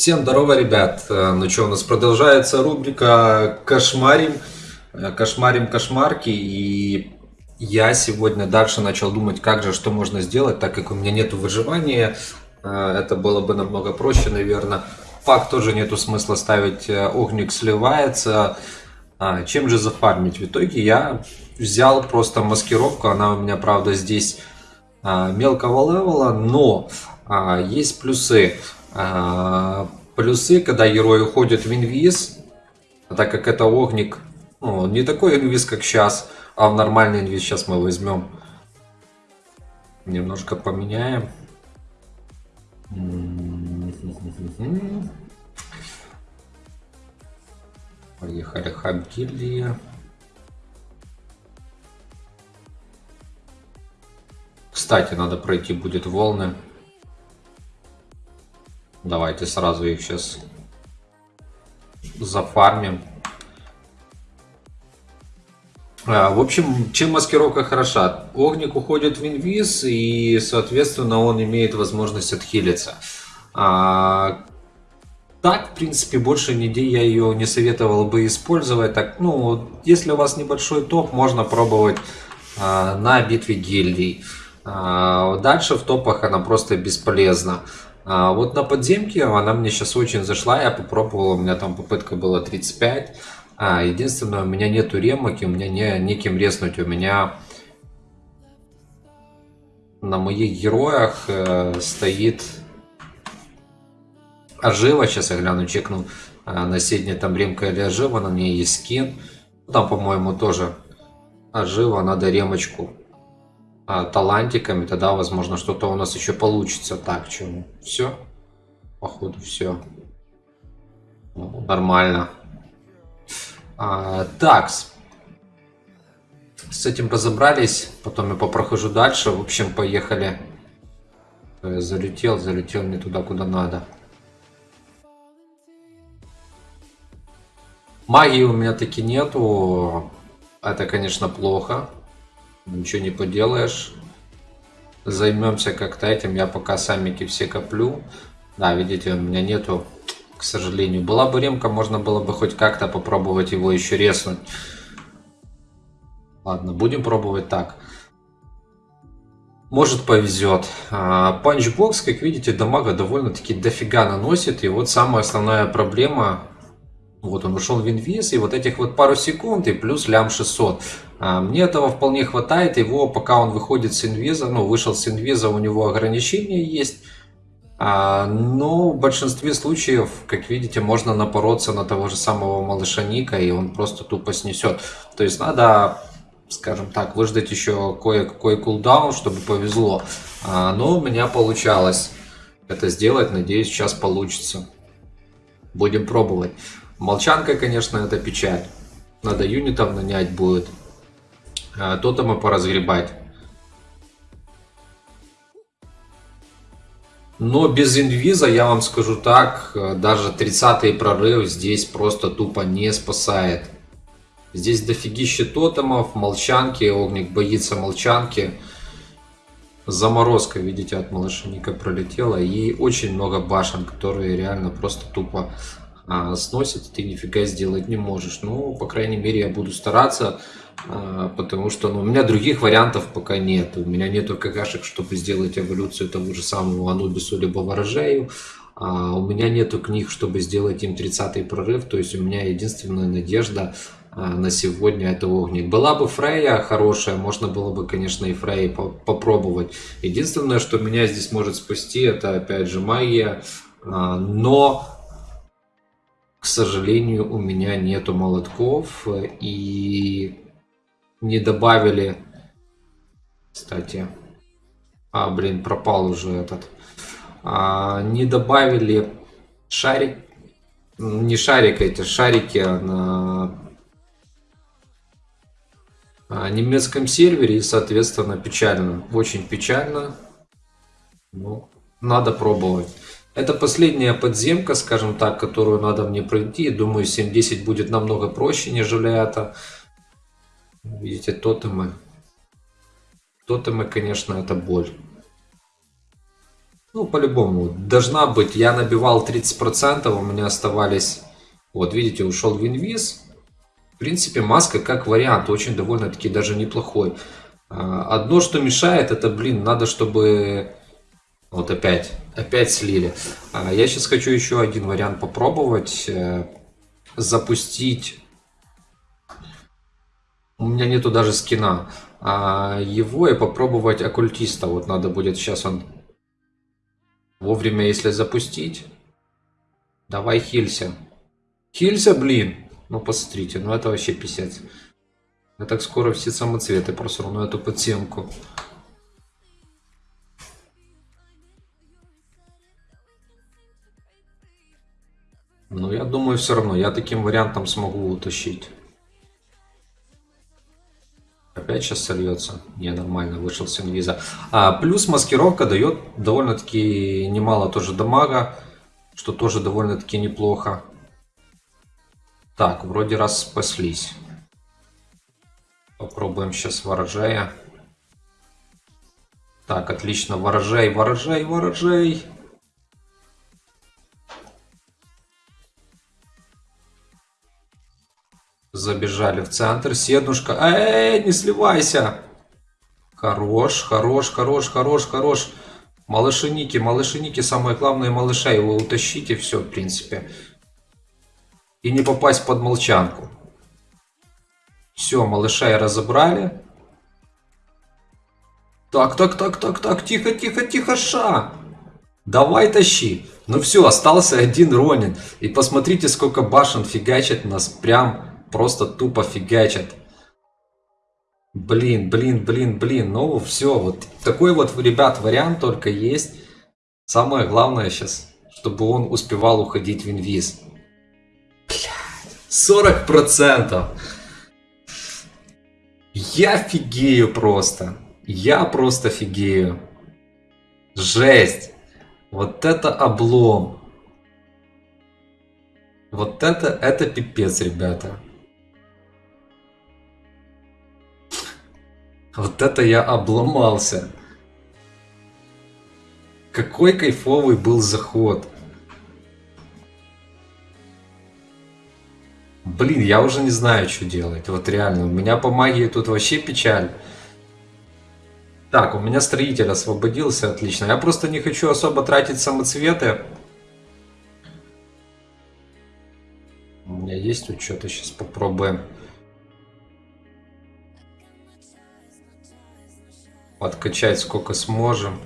Всем здорово, ребят! Э, Ну что, у нас продолжается рубрика «Кошмарим». Э, Кошмарим кошмарки. И я сегодня дальше начал думать, как же, что можно сделать, так как у меня нету выживания. Э, Это было бы намного проще, наверное. Факт тоже нету смысла ставить. Огник сливается. А, Чем же зафармить? В итоге я взял просто маскировку. Она у меня, правда, здесь а, мелкого левела, но а, есть плюсы. А, плюсы, когда герой уходит в инвиз, так как это огник, ну, не такой инвиз, как сейчас, а в нормальный инвиз сейчас мы возьмем. Немножко поменяем. Поехали, хаб гильдия. Кстати, надо пройти будет волны. Давайте сразу их сейчас зафармим. А, В общем, чем маскировка хороша? Огник уходит в инвиз, и, соответственно, он имеет возможность отхилиться. А, Так, в принципе, больше нигде я ее не советовал бы использовать. Так, ну, если у вас небольшой топ, можно пробовать а, на битве гильдий. А, Дальше в топах она просто бесполезна. А, Вот на подземке она мне сейчас очень зашла, я попробовал, у меня там попытка была 35. А, единственное, у меня нету ремок, и у меня не, неким резнуть. У меня на моих героях э, стоит Ожива. Сейчас я гляну, чекну а, на седне там ремка или Ожива, на ней есть скин. Там, по-моему, тоже Ожива, надо ремочку а, талантиками, тогда, возможно, что-то у нас еще получится. Так, чему? Все? Походу, все. Нормально. А, так, с этим разобрались, потом я попрохожу дальше. В общем, поехали. Э, Залетел, залетел не туда, куда надо. Магии у меня таки нету. Это, конечно, плохо. Ничего не поделаешь. Займемся как-то этим. Я пока самики все коплю. Да, видите, у меня нету, к сожалению. Была бы ремка, можно было бы хоть как-то попробовать его еще резнуть. Ладно, будем пробовать так. Может повезет. Панчбокс, как видите, дамага довольно-таки дофига наносит. И вот самая основная проблема. Вот он ушел в инвиз, и вот этих вот пару секунд, и плюс лям 600. А, Мне этого вполне хватает. Его, пока он выходит с инвиза, ну, вышел с инвиза, у него ограничения есть. А, Но в большинстве случаев, как видите, можно напороться на того же самого малыша Ника, и он просто тупо снесет. То есть надо, скажем так, выждать еще кое-какой кулдаун, чтобы повезло. А, Но у меня получалось это сделать, надеюсь, сейчас получится. Будем пробовать. Молчанка, конечно, это печаль. Надо юнитов нанять будет. А, Тотемы поразгребать. Но без инвиза, я вам скажу так, э, даже 30-й прорыв здесь просто тупо не спасает. Здесь дофигища тотемов, молчанки, огник боится молчанки. Заморозка, видите, от малышника пролетела. И очень много башен, которые реально просто тупо а, сносят, и ты нифига сделать не можешь. Ну, по крайней мере, я буду стараться, а, потому что ну, у меня других вариантов пока нет. У меня нету какашек, чтобы сделать эволюцию того же самого Анубису либо Ворожею. А, у меня нету книг, чтобы сделать им 30-й прорыв. То есть у меня единственная надежда а, на сегодня это огник. Была бы Фрейя хорошая, можно было бы, конечно, и Фрей попробовать. Единственное, что меня здесь может спасти, это опять же магия. А, Но к сожалению, у меня нету молотков и не добавили, кстати, а, блин, пропал уже этот, А, не добавили шарик, не шарик, эти шарики на а, немецком сервере и, соответственно, печально, очень печально, ну, надо пробовать. Это последняя подземка, скажем так, которую надо мне пройти. Думаю, 7.10 будет намного проще, нежели это. Видите, тотемы. Тотемы, конечно, это боль. Ну, по-любому, должна быть. Я набивал 30%, у меня оставались... Вот, видите, ушел в инвиз. В принципе, маска как вариант, очень довольно-таки даже неплохой. А, одно, что мешает, это, блин, надо, чтобы... Вот опять, опять слили. А, я сейчас хочу еще один вариант попробовать. Э, запустить... У меня нету даже скина. А его и попробовать оккультиста. Вот надо будет сейчас он Вовремя, если запустить. Давай хилься. Хилься, блин. Ну, посмотрите, ну это вообще писец. Я так скоро все самоцветы просру на эту подсемку. Ну, я думаю, все равно, я таким вариантом смогу утащить. Опять сейчас сольется. Не, нормально, вышел с инвиза. А, плюс маскировка дает довольно-таки немало тоже дамага, что тоже довольно-таки неплохо. Так, вроде раз спаслись. Попробуем сейчас ворожая. Так, отлично, ворожай, ворожай, ворожай. Забежали в центр. Седнушка. Эй, не сливайся. Хорош, хорош, хорош, хорош, хорош. Малышиники, малышиники, самое главное малыша, его утащите, все, в принципе. И не попасть под молчанку. Все, малыша и разобрали. Так, так, так, так, так, тихо, тихо, тихо, ша. Давай тащи. Ну все, остался один Ронин. И посмотрите, сколько башен фигачит нас прям просто тупо фигачат. Блин, блин, блин, блин. Ну все, вот такой вот, ребят, вариант только есть. Самое главное сейчас, чтобы он успевал уходить в инвиз. Блядь, 40%. Я фигею просто. Я просто фигею. Жесть. Вот это облом. Вот это, это пипец, ребята. Вот это я обломался. Какой кайфовый был заход. Блин, я уже не знаю, что делать. Вот реально, у меня по магии тут вообще печаль. Так, у меня строитель освободился, отлично. Я просто не хочу особо тратить самоцветы. У меня есть что-то, сейчас попробуем. Подкачать сколько сможем.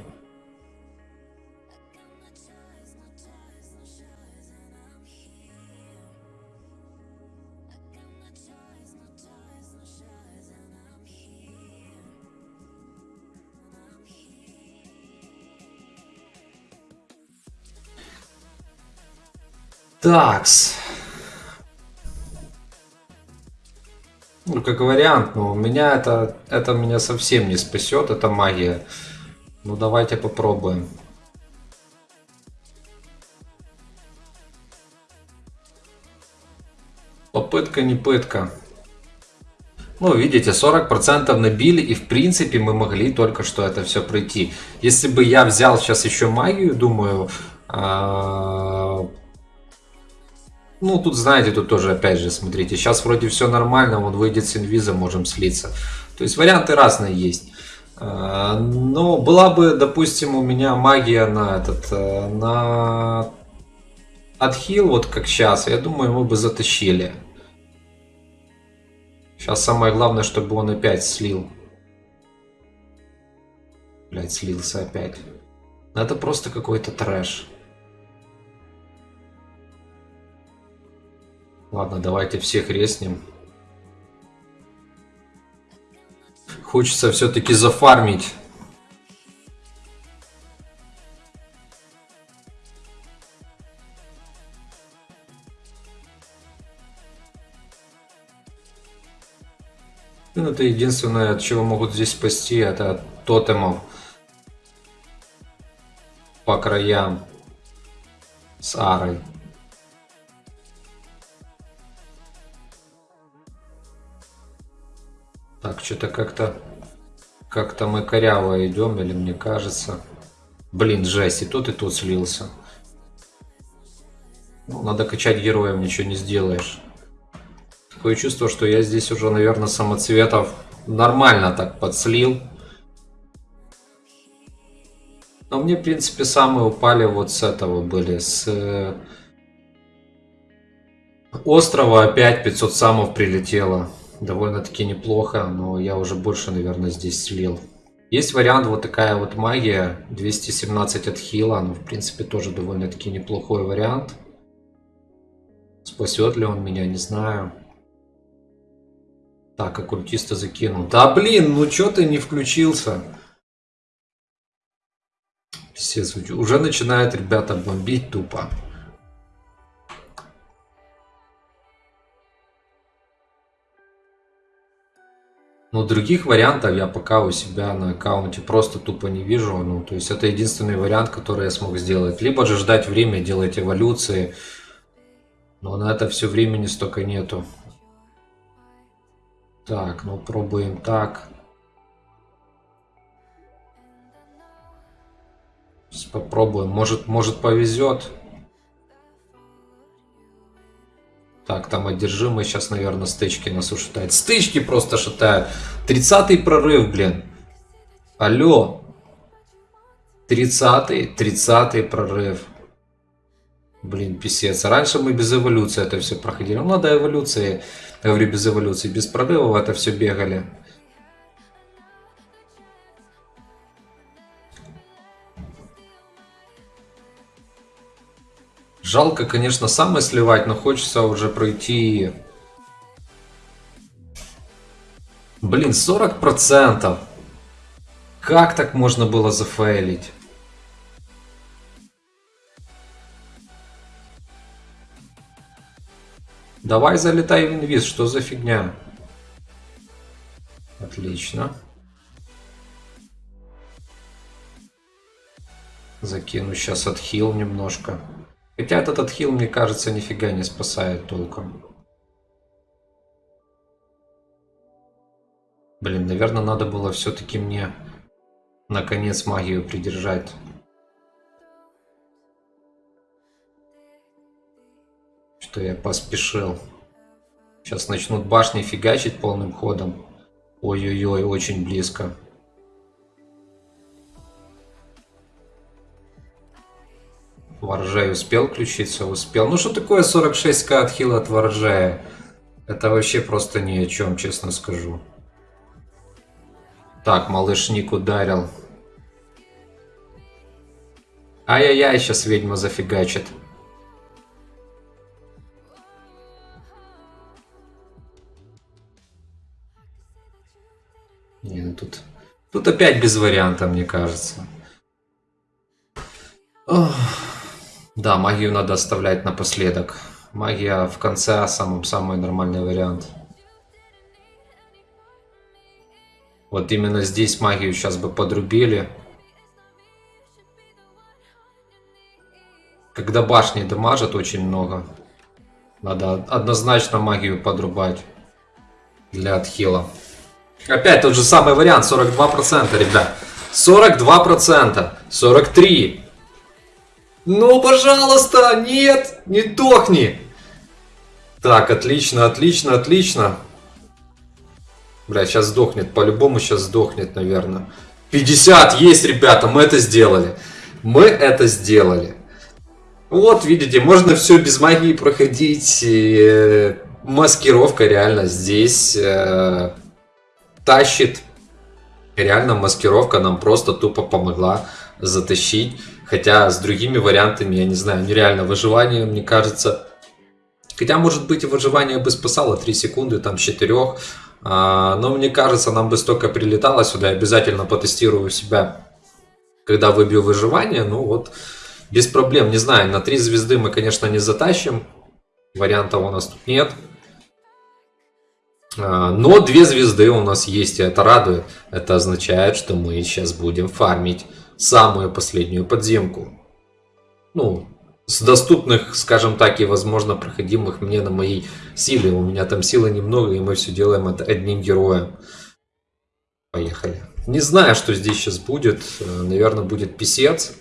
Такс. Ну, как вариант, но у меня это, это меня совсем не спасет, это магия. Ну, давайте попробуем. Попытка не пытка. Ну, видите, 40% набили, и в принципе мы могли только что это все пройти. Если бы я взял сейчас еще магию, думаю, а, ну, тут, знаете, тут тоже, опять же, смотрите, сейчас вроде все нормально, он выйдет с инвиза, можем слиться. То есть варианты разные есть. А, но была бы, допустим, у меня магия на этот, э, на отхил, вот как сейчас, я думаю, мы бы затащили. Сейчас самое главное, чтобы он опять слил. Блять, слился опять. Это просто какой-то трэш. Ладно, давайте всех резнем. Хочется все-таки зафармить. Ну, это единственное, от чего могут здесь спасти, это от тотемов по краям с арой. Что-то как-то как-то мы коряво идем, или мне кажется. Блин, жесть, и тут, и тут слился. Ну, надо качать героев, ничего не сделаешь. Такое чувство, что я здесь уже, наверное, самоцветов нормально так подслил. Но мне, в принципе, самые упали вот с этого были. С э, острова опять 500 самов прилетело. Довольно-таки неплохо, но я уже больше, наверное, здесь слил. Есть вариант вот такая вот магия, 217 от хила, ну, в принципе, тоже довольно-таки неплохой вариант. Спасет ли он меня, не знаю. Так, оккультиста закинул. Да блин, ну чё ты не включился? Писец, уже начинает ребята бомбить тупо. Но других вариантов я пока у себя на аккаунте просто тупо не вижу. Ну, то есть это единственный вариант, который я смог сделать. Либо же ждать время, делать эволюции. Но на это все времени столько нету. Так, ну пробуем так. Попробуем. Может, может повезет. Так, там одержимый сейчас, наверное, стычки нас ушатает. Стычки просто шатают. 30-й прорыв, блин. Алло. 30-й, 30-й прорыв. Блин, писец. Раньше мы без эволюции это все проходили. Ну, надо эволюции. Я говорю, без эволюции. Без прорывов это все бегали. Жалко, конечно, самое сливать, но хочется уже пройти... Блин, 40%! Как так можно было зафейлить? Давай залетай в инвиз, что за фигня? Отлично. Закину сейчас отхил немножко. Хотя этот отхил, мне кажется, нифига не спасает толком. Блин, наверное, надо было все-таки мне наконец магию придержать. что я поспешил. Сейчас начнут башни фигачить полным ходом. Ой-ой-ой, очень близко. Воржай успел включиться? Успел. Ну что такое 46к отхила от Воржая? Это вообще просто ни о чем, честно скажу. Так, малышник ударил. Ай-яй-яй, сейчас ведьма зафигачит. Не, ну тут, тут опять без варианта, мне кажется. Ох. Да, магию надо оставлять напоследок. Магия в конце самый, самый нормальный вариант. Вот именно здесь магию сейчас бы подрубили. Когда башни дамажат очень много. Надо однозначно магию подрубать для отхила. Опять тот же самый вариант, 42%, ребят. 42%, 43%. Ну, пожалуйста, нет, не дохни. Так, отлично, отлично, отлично. Бля, сейчас сдохнет, по-любому сейчас сдохнет, наверное. 50 есть, ребята, мы это сделали. Мы это сделали. Вот, видите, можно все без магии проходить. И, э, маскировка реально здесь э, тащит. Реально маскировка нам просто тупо помогла затащить. Хотя с другими вариантами, я не знаю, нереально выживание, мне кажется. Хотя, может быть, и выживание бы спасало 3 секунды, там, с 4. А, но мне кажется, нам бы столько прилетало сюда. Обязательно потестирую себя, когда выбью выживание. Ну вот, без проблем, не знаю, на 3 звезды мы, конечно, не затащим. Вариантов у нас тут нет. А, но две звезды у нас есть, и это радует. Это означает, что мы сейчас будем фармить самую последнюю подземку. Ну, с доступных, скажем так, и возможно проходимых мне на моей силе. У меня там силы немного, и мы все делаем это одним героем. Поехали. Не знаю, что здесь сейчас будет. Наверное, будет писец.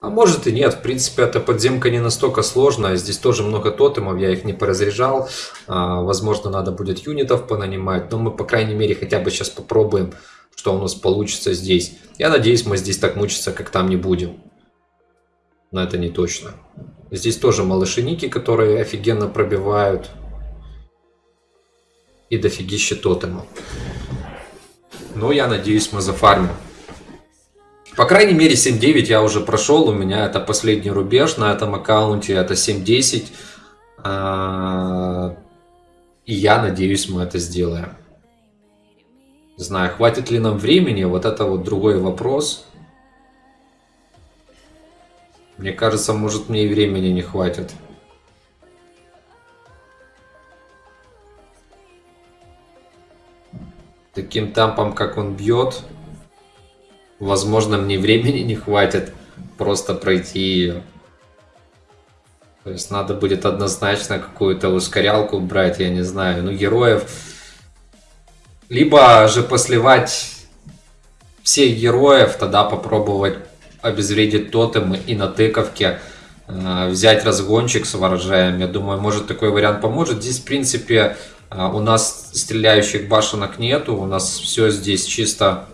А может и нет. В принципе, эта подземка не настолько сложная. Здесь тоже много тотемов, я их не поразряжал. А, возможно, надо будет юнитов понанимать. Но мы, по крайней мере, хотя бы сейчас попробуем, что у нас получится здесь. Я надеюсь, мы здесь так мучиться, как там не будем. Но это не точно. Здесь тоже малышиники, которые офигенно пробивают. И дофигища тотемов. Но я надеюсь, мы зафармим. По крайней мере 7.9 я уже прошел, у меня это последний рубеж на этом аккаунте, это 7.10. А, и я надеюсь, мы это сделаем. Не знаю, хватит ли нам времени, вот это вот другой вопрос. Мне кажется, может мне и времени не хватит. Таким темпом, как он бьет, возможно, мне времени не хватит просто пройти ее. То есть надо будет однозначно какую-то ускорялку брать, я не знаю, ну героев. Либо же посливать всех героев, тогда попробовать обезвредить тотемы и на тыковке э, взять разгончик с ворожаем. Я думаю, может такой вариант поможет. Здесь, в принципе, э, у нас стреляющих башенок нету, у нас все здесь чисто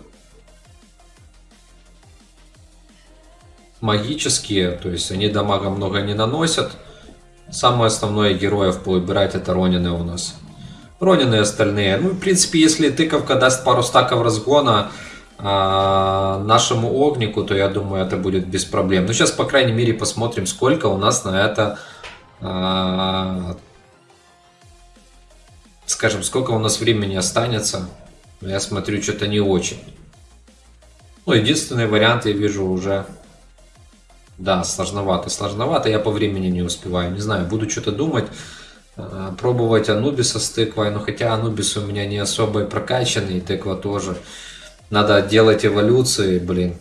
магические, то есть они дамага много не наносят. Самое основное героев повыбирать это Ронины у нас. Ронины остальные. Ну, в принципе, если тыковка даст пару стаков разгона э, нашему огнику, то я думаю, это будет без проблем. Но сейчас, по крайней мере, посмотрим, сколько у нас на это... Э, скажем, сколько у нас времени останется. Я смотрю, что-то не очень. Ну, единственный вариант я вижу уже да, сложновато, сложновато. Я по времени не успеваю. Не знаю, буду что-то думать. Э, пробовать Анубиса с тыквой. Но хотя Анубис у меня не особо и прокачанный. И тыква тоже. Надо делать эволюции, блин.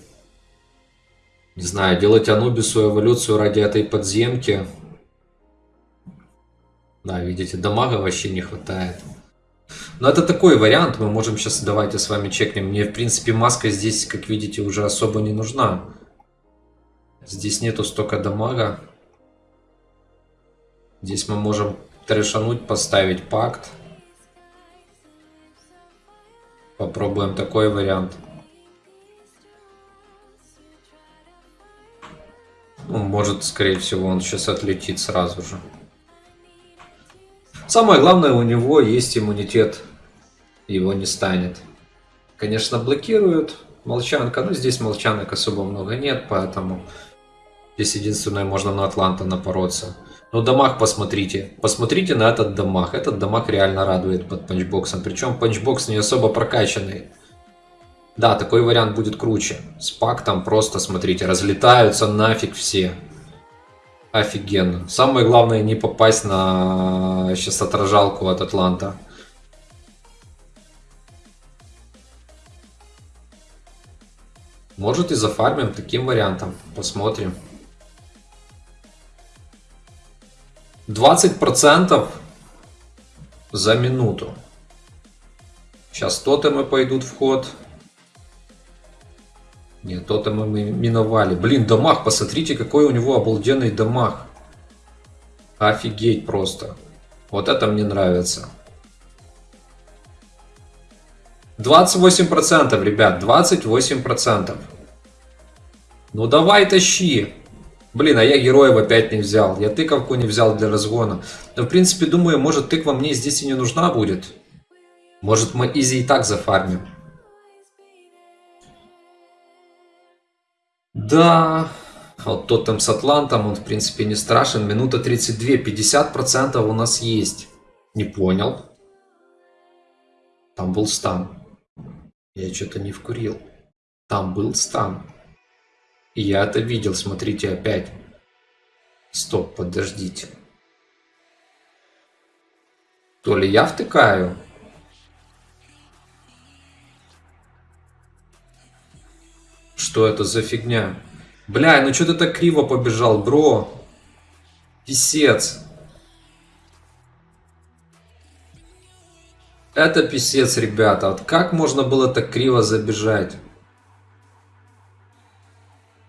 Не знаю, делать Анубису эволюцию ради этой подземки. Да, видите, дамага вообще не хватает. Но это такой вариант, мы можем сейчас, давайте с вами чекнем. Мне, в принципе, маска здесь, как видите, уже особо не нужна. Здесь нету столько дамага. Здесь мы можем трешануть, поставить пакт. Попробуем такой вариант. Ну, может, скорее всего, он сейчас отлетит сразу же. Самое главное, у него есть иммунитет. Его не станет. Конечно, блокируют. Молчанка. Но здесь молчанок особо много нет, поэтому Здесь единственное, можно на Атланта напороться. Но дамаг посмотрите. Посмотрите на этот дамаг. Этот дамаг реально радует под панчбоксом. Причем панчбокс не особо прокачанный. Да, такой вариант будет круче. С пактом просто, смотрите, разлетаются нафиг все. Офигенно. Самое главное не попасть на сейчас отражалку от Атланта. Может и зафармим таким вариантом. Посмотрим. 20% за минуту. Сейчас тотемы пойдут в ход. Нет, тотемы мы миновали. Блин, дамаг, посмотрите, какой у него обалденный дамаг. Офигеть просто. Вот это мне нравится. 28%, ребят, 28%. Ну давай тащи. Блин, а я героев опять не взял. Я тыковку не взял для разгона. Но в принципе думаю, может тыква мне здесь и не нужна будет. Может мы изи и так зафармим. Да, вот тот там с Атлантом, он в принципе не страшен. Минута 32, 50% у нас есть. Не понял. Там был стан. Я что-то не вкурил. Там был стан. Я это видел, смотрите опять. Стоп, подождите. То ли я втыкаю? Что это за фигня? Бля, ну что ты так криво побежал, бро? Писец. Это писец, ребята. Вот как можно было так криво забежать?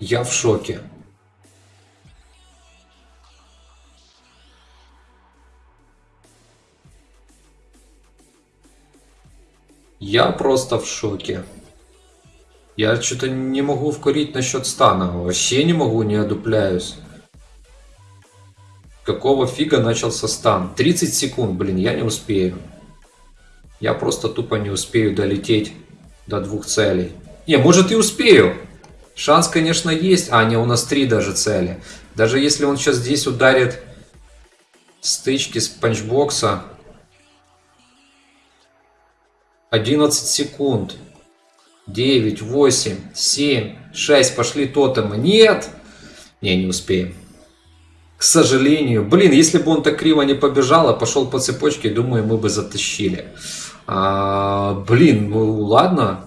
Я в шоке. Я просто в шоке. Я что-то не могу вкурить насчет стана. Вообще не могу, не одупляюсь. Какого фига начался стан? 30 секунд, блин, я не успею. Я просто тупо не успею долететь до двух целей. Не, может и успею. Шанс, конечно, есть. А, не, у нас три даже цели. Даже если он сейчас здесь ударит стычки с панчбокса. 11 секунд. 9, 8, 7, 6. Пошли тотемы. Нет! Не, не успеем. К сожалению. Блин, если бы он так криво не побежал, а пошел по цепочке, думаю, мы бы затащили. А, блин, ну ладно.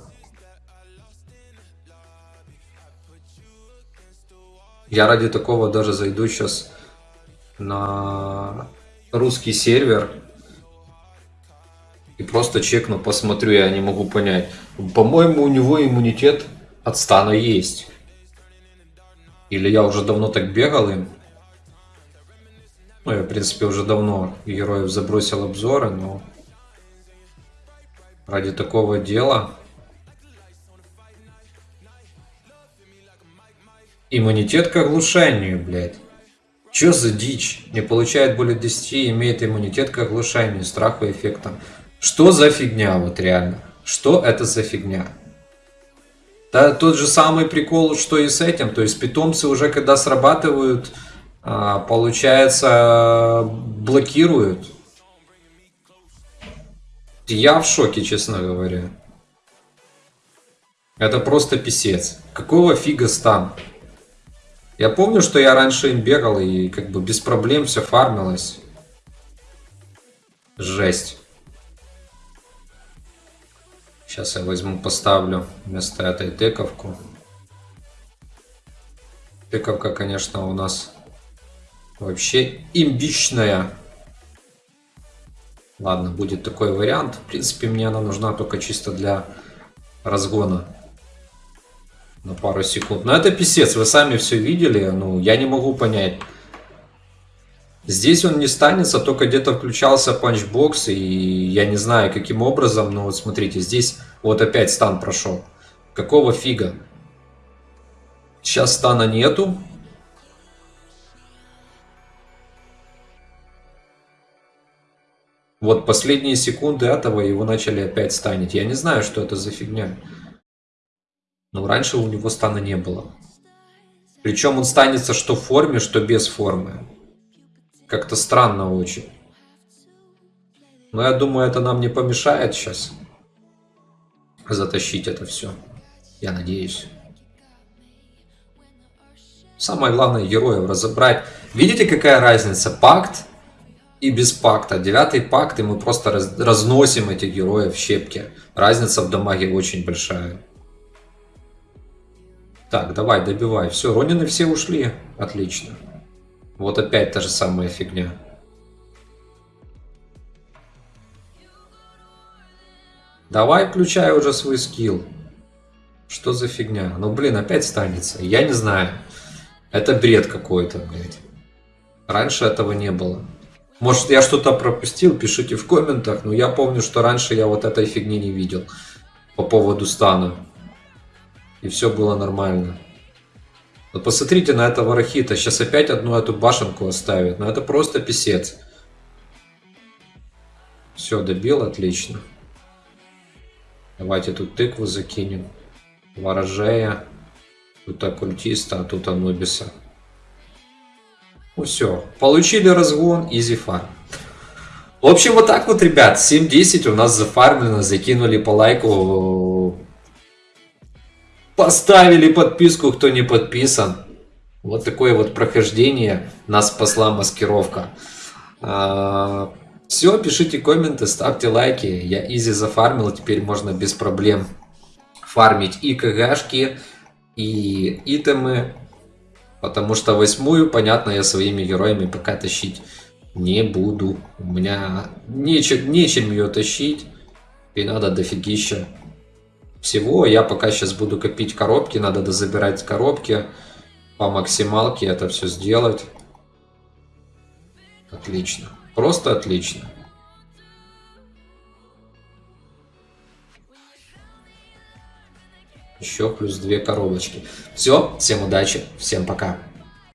Я ради такого даже зайду сейчас на русский сервер и просто чекну, посмотрю, я не могу понять. По-моему, у него иммунитет от стана есть. Или я уже давно так бегал им. Ну, я, в принципе, уже давно героев забросил обзоры, но ради такого дела Иммунитет к оглушению, блядь. Чё за дичь? Не получает более 10, имеет иммунитет к оглушению, страху эффектом. Что за фигня, вот реально? Что это за фигня? Да тот же самый прикол, что и с этим. То есть питомцы уже когда срабатывают, а, получается, блокируют. Я в шоке, честно говоря. Это просто писец. Какого фига стан? Я помню, что я раньше им бегал и как бы без проблем все фармилось. Жесть. Сейчас я возьму, поставлю вместо этой тековку. Тековка, конечно, у нас вообще имбичная. Ладно, будет такой вариант. В принципе, мне она нужна только чисто для разгона на пару секунд. Но это писец, вы сами все видели, ну, я не могу понять. Здесь он не станется, только где-то включался панчбокс, и я не знаю, каким образом, но вот смотрите, здесь вот опять стан прошел. Какого фига? Сейчас стана нету. Вот последние секунды этого его начали опять станить. Я не знаю, что это за фигня. Но раньше у него стана не было. Причем он станется что в форме, что без формы. Как-то странно очень. Но я думаю, это нам не помешает сейчас затащить это все. Я надеюсь. Самое главное героев разобрать. Видите, какая разница? Пакт и без пакта. Девятый пакт, и мы просто раз, разносим этих героев в щепки. Разница в дамаге очень большая. Так, давай, добивай. Все, Ронины все ушли. Отлично. Вот опять та же самая фигня. Давай включай уже свой скилл. Что за фигня? Ну, блин, опять станется. Я не знаю. Это бред какой-то, блядь. Раньше этого не было. Может, я что-то пропустил, пишите в комментах. Но я помню, что раньше я вот этой фигни не видел. По поводу стана и все было нормально. Вот посмотрите на этого Рахита, сейчас опять одну эту башенку оставит, но это просто писец. Все, добил, отлично. Давайте тут тыкву закинем. Ворожея. Тут оккультиста, а тут Анубиса. Ну все, получили разгон, изи фарм. В общем, вот так вот, ребят, 7-10 у нас зафармлено, закинули по лайку Поставили подписку, кто не подписан. Вот такое вот прохождение. Нас спасла маскировка. А, Все, пишите комменты, ставьте лайки. Я изи зафармил, теперь можно без проблем фармить и КГшки, и итемы. Потому что восьмую, понятно, я своими героями пока тащить не буду. У меня нечем, нечем ее тащить. И надо дофигища всего. Я пока сейчас буду копить коробки, надо дозабирать коробки по максималке это все сделать. Отлично. Просто отлично. Еще плюс две коробочки. Все, всем удачи, всем пока.